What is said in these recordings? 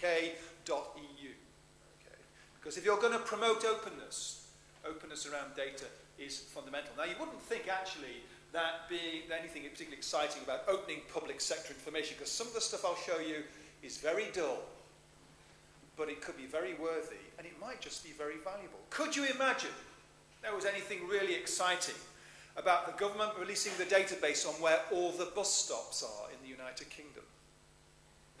Okay? Because if you're going to promote openness, openness around data is fundamental. Now, you wouldn't think actually that being anything particularly exciting about opening public sector information, because some of the stuff I'll show you is very dull, but it could be very worthy, and it might just be very valuable. Could you imagine there was anything really exciting about the government releasing the database on where all the bus stops are in the United Kingdom?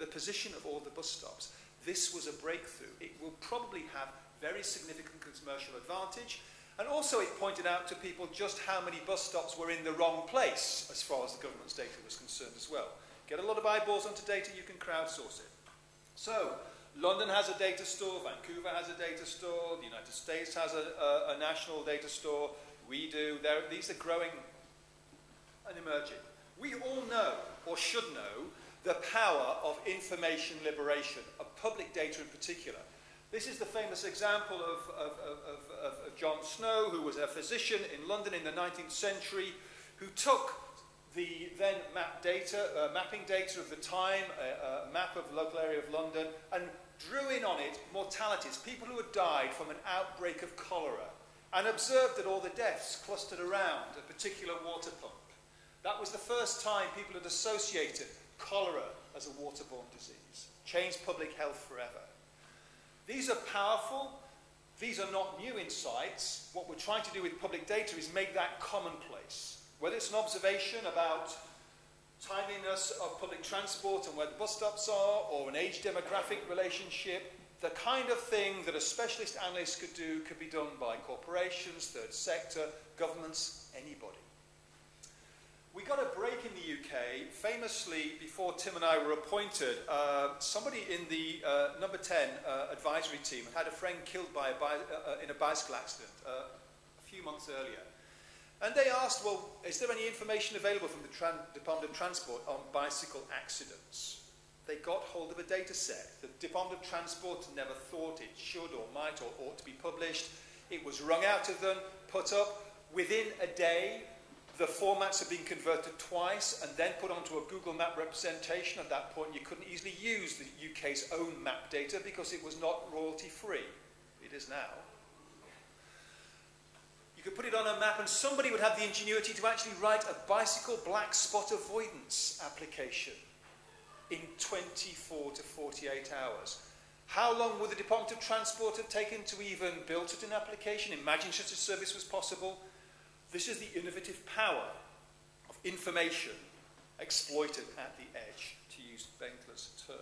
The position of all the bus stops. This was a breakthrough. It will probably have very significant commercial advantage, and also it pointed out to people just how many bus stops were in the wrong place as far as the government's data was concerned as well. Get a lot of eyeballs onto data, you can crowdsource it. So, London has a data store, Vancouver has a data store, the United States has a, a, a national data store, we do. There, these are growing and emerging. We all know, or should know, the power of information liberation, of public data in particular. This is the famous example of, of, of, of, John Snow, who was a physician in London in the 19th century, who took the then map data, uh, mapping data of the time, a, a map of the local area of London, and drew in on it mortalities, people who had died from an outbreak of cholera, and observed that all the deaths clustered around a particular water pump. That was the first time people had associated cholera as a waterborne disease. Changed public health forever. These are powerful. These are not new insights. What we're trying to do with public data is make that commonplace. Whether it's an observation about timeliness of public transport and where the bus stops are, or an age demographic relationship, the kind of thing that a specialist analyst could do could be done by corporations, third sector, governments, anybody. We got a break in the UK, famously, before Tim and I were appointed, uh, somebody in the uh, number 10 uh, advisory team had a friend killed by a uh, uh, in a bicycle accident uh, a few months earlier. And they asked, well, is there any information available from the Department of Transport on bicycle accidents? They got hold of a data set. The Department of Transport never thought it should or might or ought to be published. It was wrung out of them, put up. Within a day, the formats have been converted twice and then put onto a Google Map representation. At that point, you couldn't easily use the UK's own map data because it was not royalty free. It is now. You could put it on a map and somebody would have the ingenuity to actually write a bicycle black spot avoidance application in 24 to 48 hours. How long would the Department of Transport have taken to even build such an application? Imagine such a service was possible. This is the innovative power of information exploited at the edge, to use Benkler's term.